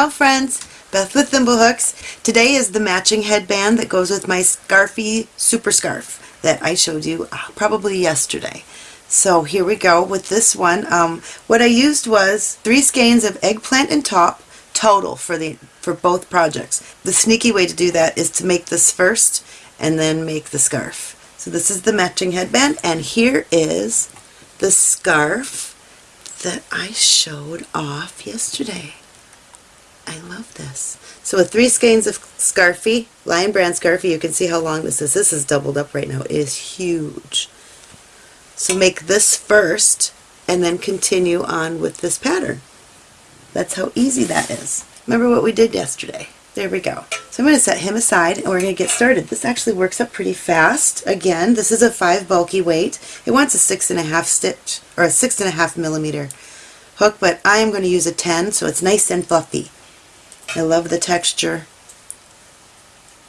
Ciao friends! Beth with Thimblehooks. Today is the matching headband that goes with my Scarfie Super Scarf that I showed you uh, probably yesterday. So here we go with this one. Um, what I used was three skeins of eggplant and top total for the for both projects. The sneaky way to do that is to make this first and then make the scarf. So this is the matching headband and here is the scarf that I showed off yesterday. I love this. So with three skeins of Scarfie, Lion Brand Scarfie, you can see how long this is. This is doubled up right now. It is huge. So make this first and then continue on with this pattern. That's how easy that is. Remember what we did yesterday. There we go. So I'm going to set him aside and we're going to get started. This actually works up pretty fast. Again, this is a 5 bulky weight. It wants a six and a half stitch or a six and a half millimeter hook, but I am going to use a 10 so it's nice and fluffy. I love the texture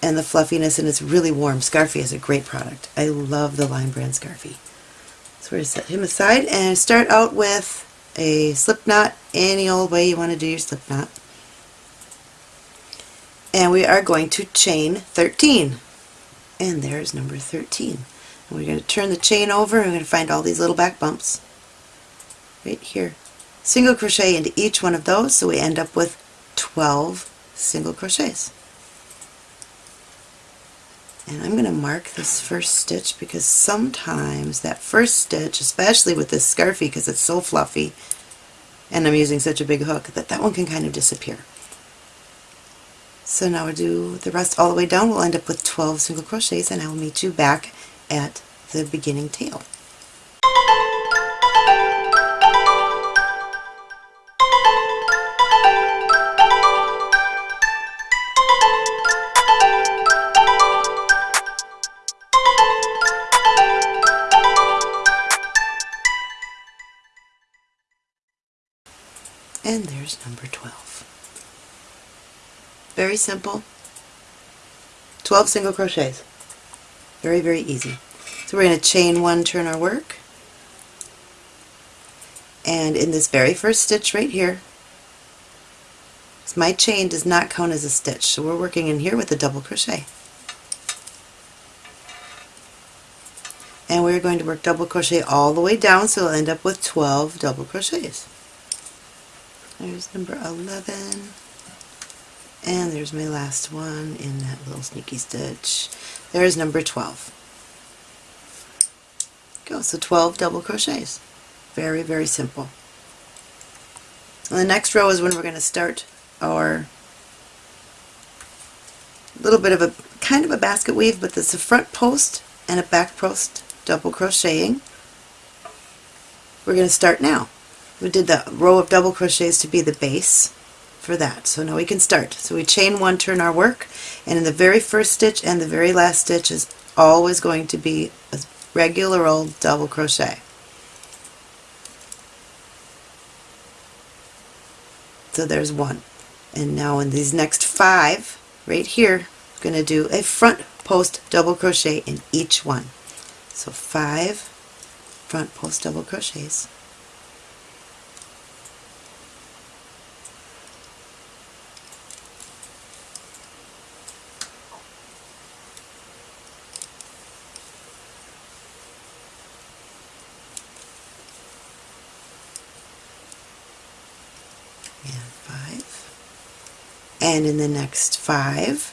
and the fluffiness and it's really warm. Scarfie is a great product. I love the Lion Brand Scarfie. So we're going to set him aside and start out with a slip knot any old way you want to do your slip knot. And we are going to chain 13. And there's number 13. And we're going to turn the chain over and we're going to find all these little back bumps right here. Single crochet into each one of those so we end up with 12 single crochets. And I'm going to mark this first stitch because sometimes that first stitch, especially with this Scarfie because it's so fluffy and I'm using such a big hook, that that one can kind of disappear. So now we'll do the rest all the way down. We'll end up with 12 single crochets and I will meet you back at the beginning tail. And there's number 12. Very simple. 12 single crochets. Very, very easy. So we're going to chain one, turn our work. And in this very first stitch right here, my chain does not count as a stitch, so we're working in here with a double crochet. And we're going to work double crochet all the way down, so we'll end up with 12 double crochets. There's number 11. And there's my last one in that little sneaky stitch. There's number 12. Go, so 12 double crochets. Very, very simple. And the next row is when we're going to start our little bit of a kind of a basket weave, but it's a front post and a back post double crocheting. We're going to start now we did the row of double crochets to be the base for that. So now we can start. So we chain one, turn our work, and in the very first stitch and the very last stitch is always going to be a regular old double crochet. So there's one. And now in these next five, right here, I'm going to do a front post double crochet in each one. So five front post double crochets. And in the next five,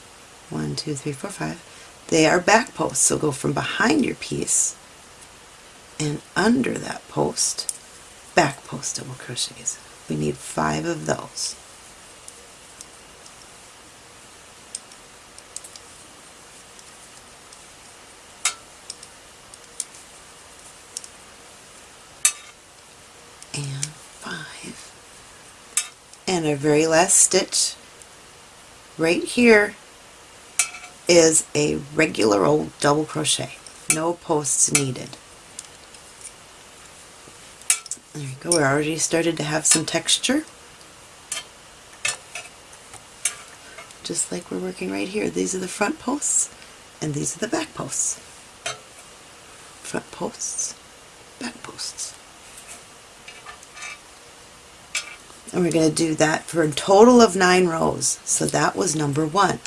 one, two, three, four, five, they are back posts. So go from behind your piece and under that post, back post double crochets. We need five of those. And five. And our very last stitch right here is a regular old double crochet. No posts needed. There you go, we already started to have some texture. Just like we're working right here. These are the front posts and these are the back posts. Front posts, back posts. And we're going to do that for a total of nine rows. So that was number one.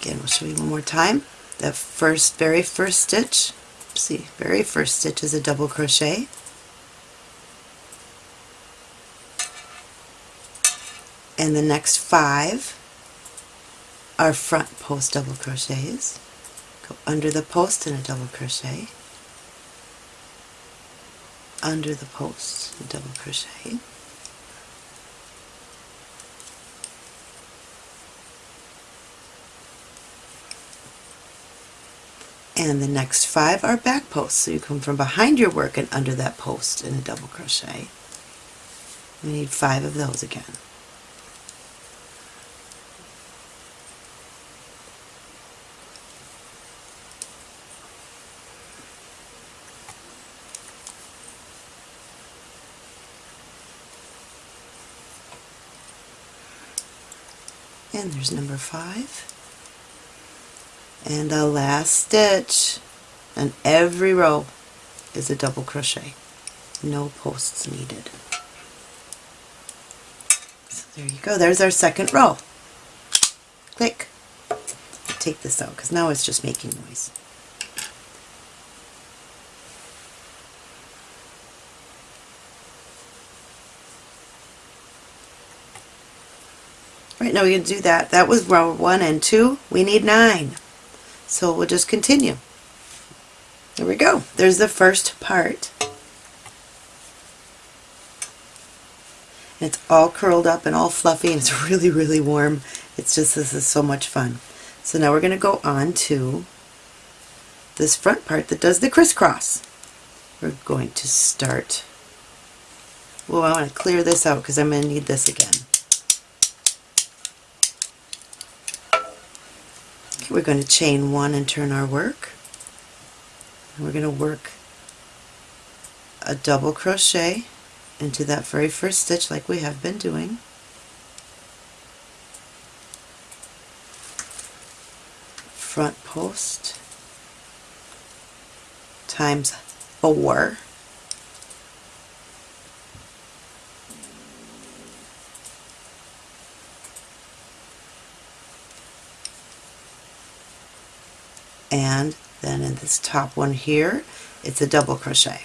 Again, we'll show you one more time. The first, very first stitch, see, very first stitch is a double crochet. And the next five are front post double crochets. Go under the post and a double crochet under the posts post double crochet. And the next five are back posts so you come from behind your work and under that post in a double crochet. We need five of those again and there's number five. And the last stitch and every row is a double crochet. No posts needed. So there you go. There's our second row. Click. Take this out because now it's just making noise Right, now we can do that. That was row one and two. We need nine. So we'll just continue. There we go. There's the first part. It's all curled up and all fluffy and it's really, really warm. It's just, this is so much fun. So now we're going to go on to this front part that does the crisscross. We're going to start, well I want to clear this out because I'm going to need this again. We're going to chain one and turn our work. We're going to work a double crochet into that very first stitch like we have been doing. Front post times four and then in this top one here it's a double crochet.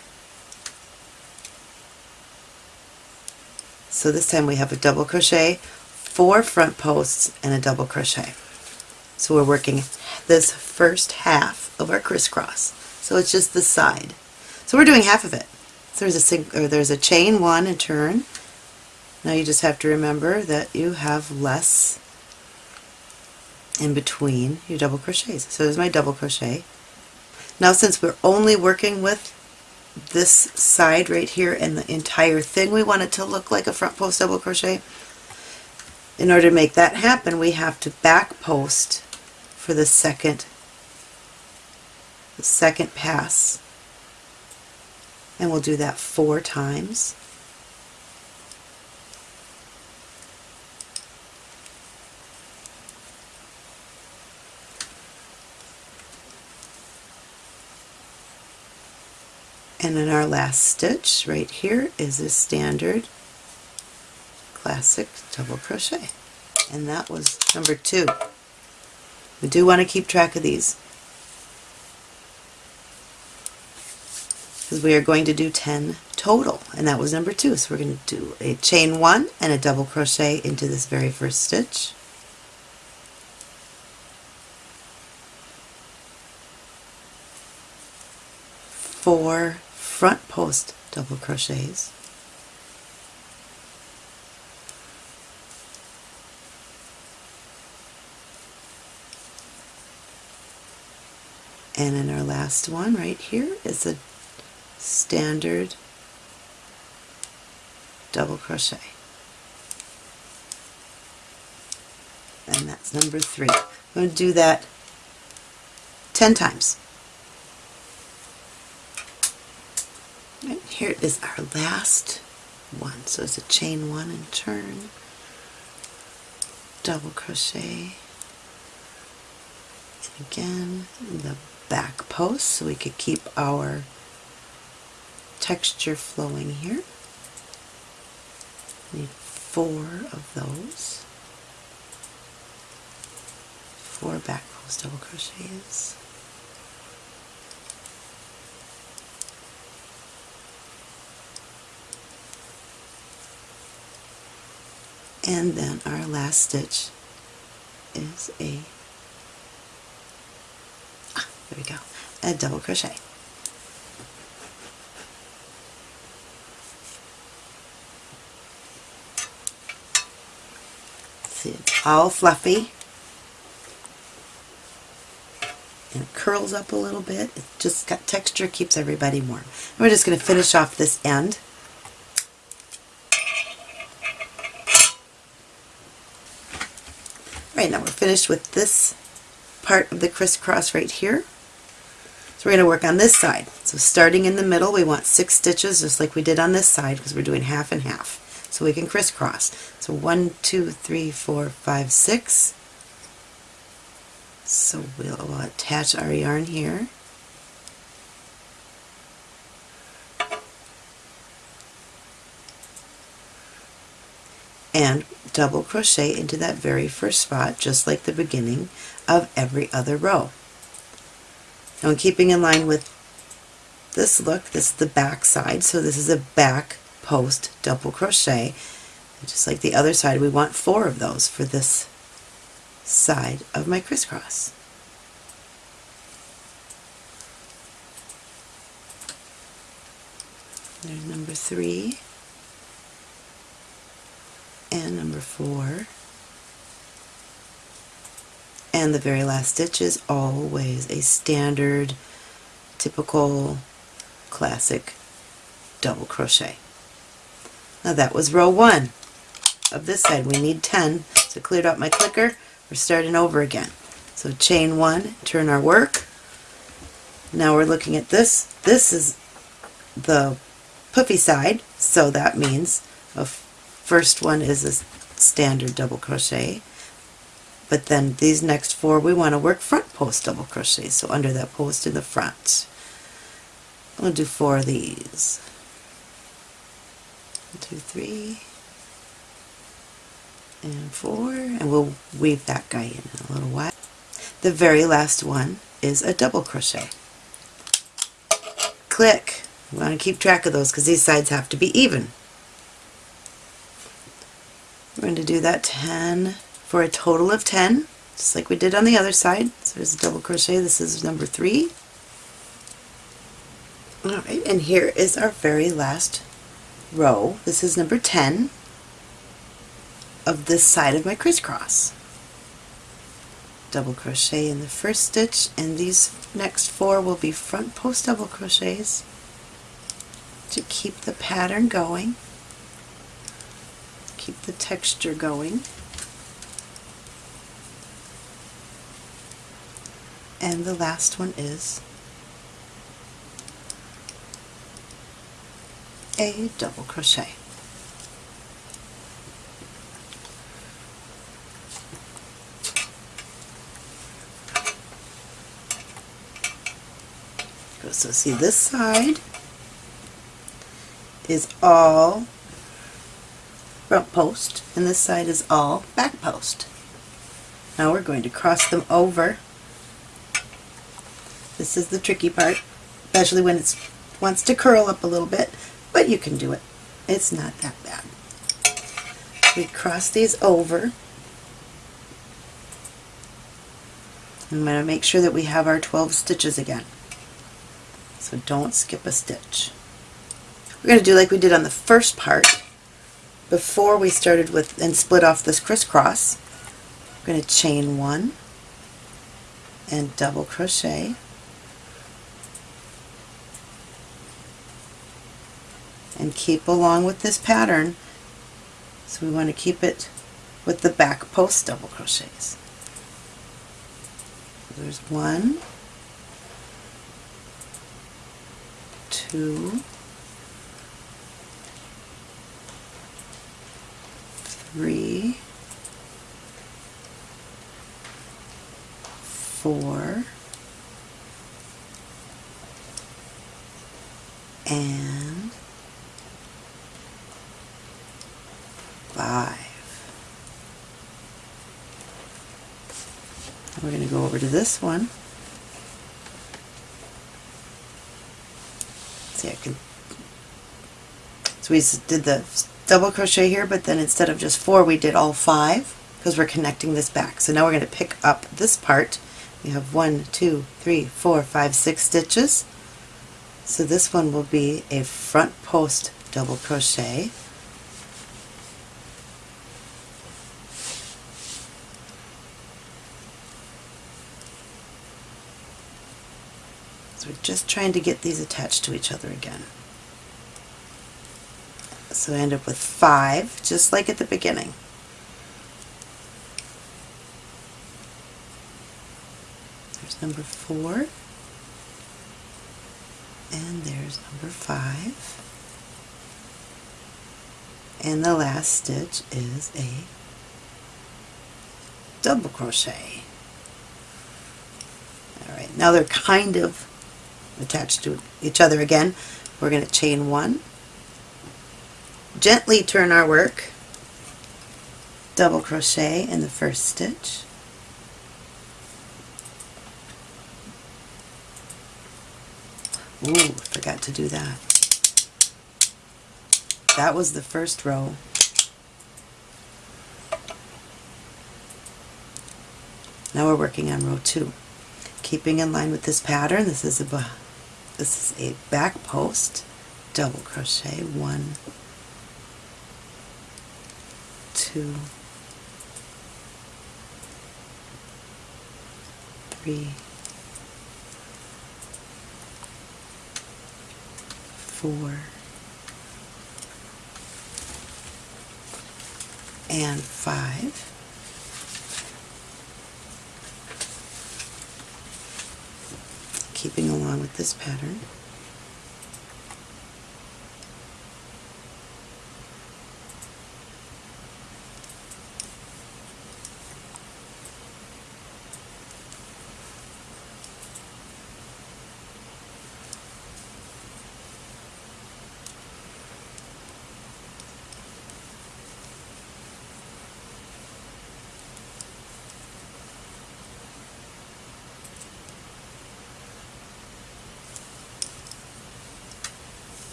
So this time we have a double crochet, four front posts, and a double crochet. So we're working this first half of our crisscross. So it's just the side. So we're doing half of it. So there's a, there's a chain one and turn. Now you just have to remember that you have less in between your double crochets. So there's my double crochet. Now since we're only working with this side right here and the entire thing, we want it to look like a front post double crochet. In order to make that happen, we have to back post for the second, the second pass. And we'll do that four times. And in our last stitch right here is a standard classic double crochet. And that was number two. We do want to keep track of these because we are going to do 10 total and that was number two. So we're going to do a chain one and a double crochet into this very first stitch. Four front post double crochets and in our last one right here is a standard double crochet and that's number three. I'm going to do that 10 times. Here is our last one. So it's a chain one and turn, double crochet, and again the back post so we could keep our texture flowing here. Need four of those. Four back post double crochets. And then our last stitch is a ah, there we go a double crochet. See it's all fluffy. And it curls up a little bit. It just got texture keeps everybody warm. And we're just going to finish off this end Right, now we're finished with this part of the crisscross right here. So we're going to work on this side. So starting in the middle, we want six stitches just like we did on this side because we're doing half and half. So we can crisscross. So one, two, three, four, five, six. So we'll, we'll attach our yarn here. And double crochet into that very first spot just like the beginning of every other row. Now I'm keeping in line with this look, this is the back side, so this is a back post double crochet. And just like the other side, we want four of those for this side of my crisscross. There's number three and number four. And the very last stitch is always a standard typical classic double crochet. Now that was row one of this side. We need 10 so cleared out my clicker. We're starting over again. So chain one turn our work. Now we're looking at this. This is the puffy side so that means a first one is a standard double crochet but then these next four we want to work front post double crochet so under that post in the front. To do four of these. One, two, three and four and we'll weave that guy in, in a little while. The very last one is a double crochet. Click. We want to keep track of those because these sides have to be even we're going to do that 10 for a total of 10, just like we did on the other side. So there's a double crochet. This is number 3. Alright, and here is our very last row. This is number 10 of this side of my crisscross. Double crochet in the first stitch, and these next four will be front post double crochets to keep the pattern going keep the texture going. And the last one is a double crochet. So see this side is all front post and this side is all back post. Now we're going to cross them over. This is the tricky part, especially when it wants to curl up a little bit, but you can do it. It's not that bad. We cross these over. I'm going to make sure that we have our 12 stitches again. So don't skip a stitch. We're going to do like we did on the first part before we started with and split off this crisscross, I'm going to chain one and double crochet and keep along with this pattern so we want to keep it with the back post double crochets. So there's one, two, three, four, and five. We're going to go over to this one. See, I can. So we did the double crochet here, but then instead of just four, we did all five because we're connecting this back. So now we're going to pick up this part. We have one, two, three, four, five, six stitches. So this one will be a front post double crochet. So we're just trying to get these attached to each other again. So I end up with five, just like at the beginning. There's number four. And there's number five. And the last stitch is a double crochet. Alright, now they're kind of attached to each other again. We're going to chain one, gently turn our work, double crochet in the first stitch, Ooh, forgot to do that. That was the first row. Now we're working on row two. Keeping in line with this pattern, this is a this is a back post, double crochet, one, two, three, four, and five. keeping along with this pattern.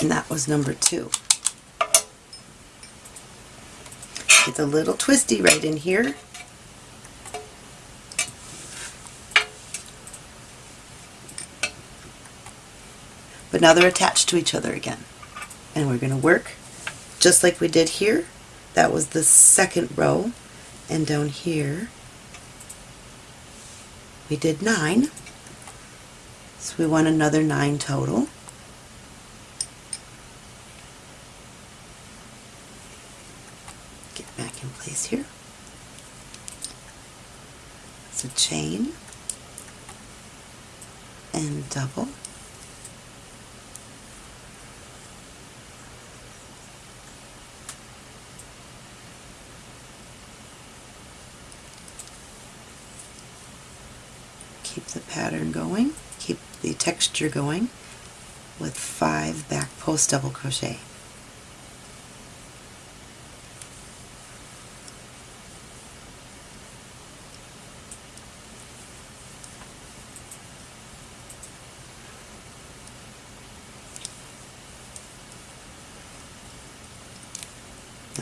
And that was number two. It's a little twisty right in here. But now they're attached to each other again. And we're going to work just like we did here. That was the second row. And down here we did nine. So we want another nine total. here. It's a chain and double. Keep the pattern going, keep the texture going with five back post double crochet.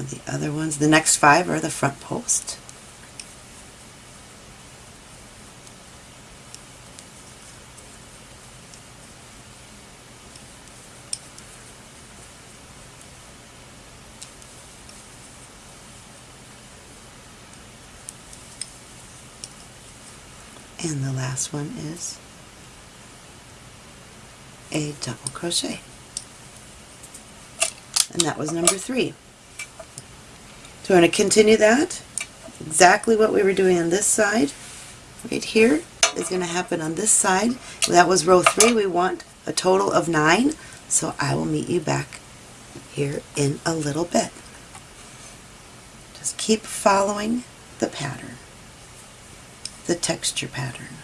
The other ones. The next five are the front post. And the last one is a double crochet. And that was number three. So we're going to continue that. Exactly what we were doing on this side, right here, is going to happen on this side. That was row three. We want a total of nine. So I will meet you back here in a little bit. Just keep following the pattern, the texture pattern.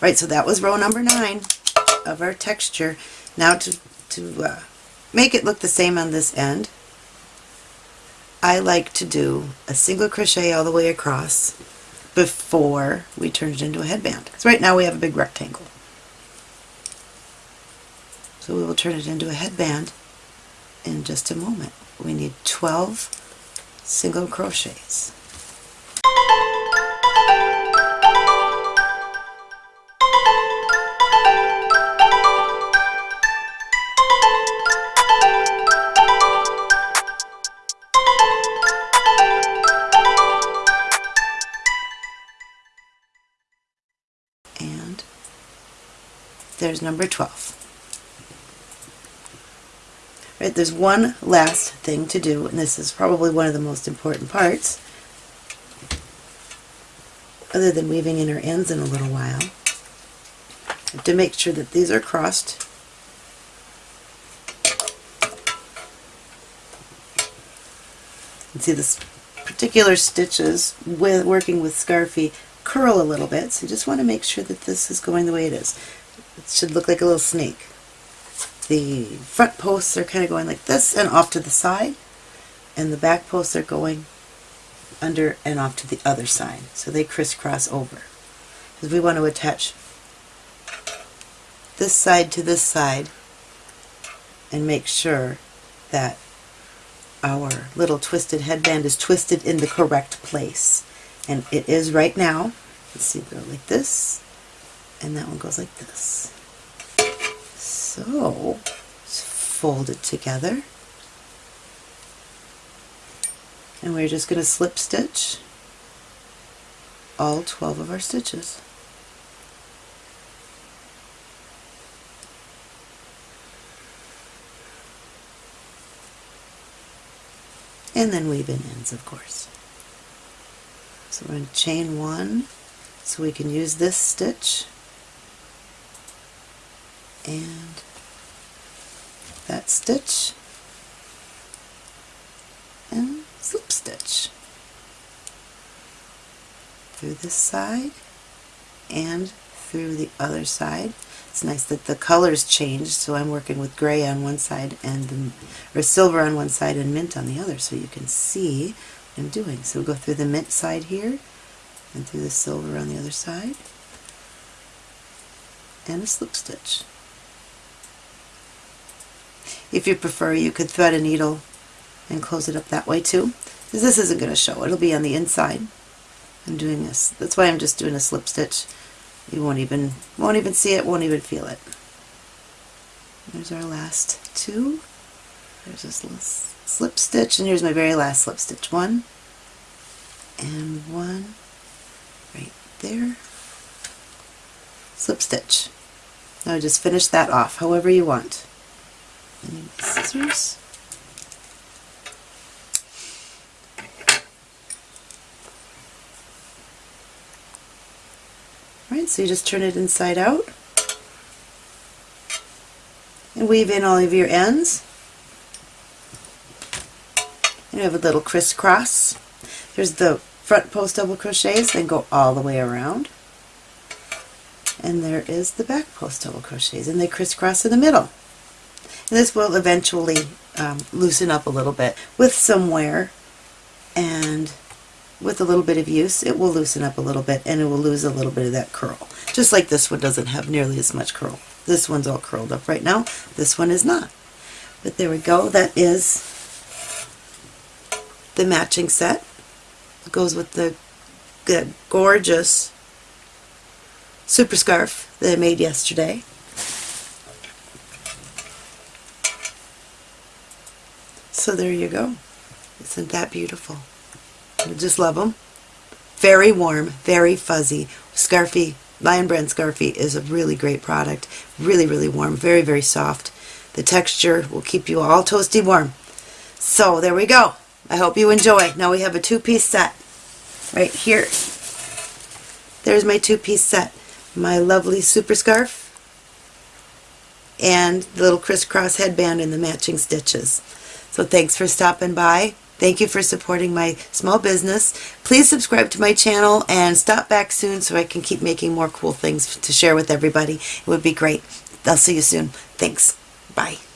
Right, so that was row number nine of our texture. Now to, to uh, make it look the same on this end, I like to do a single crochet all the way across before we turn it into a headband. Because right now we have a big rectangle. So we will turn it into a headband in just a moment. We need 12 single crochets. There's number 12. Right, there's one last thing to do, and this is probably one of the most important parts, other than weaving in our ends in a little while, to make sure that these are crossed. See this particular stitches with working with Scarfie curl a little bit, so you just want to make sure that this is going the way it is. It should look like a little snake. The front posts are kind of going like this and off to the side and the back posts are going under and off to the other side so they crisscross over. Because we want to attach this side to this side and make sure that our little twisted headband is twisted in the correct place. And it is right now let's see go like this and that one goes like this so, fold it together. And we're just going to slip stitch all 12 of our stitches. And then weave in ends, of course. So we're going to chain one so we can use this stitch and that stitch and slip stitch through this side and through the other side. It's nice that the colors change, so I'm working with gray on one side and the, or silver on one side and mint on the other, so you can see what I'm doing. So we'll go through the mint side here and through the silver on the other side and a slip stitch. If you prefer, you could thread a needle and close it up that way too. Because this isn't going to show. It'll be on the inside. I'm doing this. That's why I'm just doing a slip stitch. You won't even won't even see it, won't even feel it. There's our last two. There's this slip stitch, and here's my very last slip stitch. One, and one, right there. Slip stitch. Now just finish that off however you want scissors. Alright, so you just turn it inside out and weave in all of your ends. And you have a little crisscross. There's the front post double crochets, then go all the way around. And there is the back post double crochets, and they crisscross in the middle. This will eventually um, loosen up a little bit with some wear and with a little bit of use it will loosen up a little bit and it will lose a little bit of that curl. Just like this one doesn't have nearly as much curl. This one's all curled up right now. This one is not. But there we go. That is the matching set. It goes with the, the gorgeous super scarf that I made yesterday. So there you go. Isn't that beautiful? I just love them. Very warm, very fuzzy. Scarfie, Lion Brand Scarfie is a really great product. Really, really warm, very, very soft. The texture will keep you all toasty warm. So there we go. I hope you enjoy. Now we have a two-piece set right here. There's my two-piece set. My lovely super scarf and the little crisscross headband and the matching stitches. So thanks for stopping by. Thank you for supporting my small business. Please subscribe to my channel and stop back soon so I can keep making more cool things to share with everybody. It would be great. I'll see you soon. Thanks. Bye.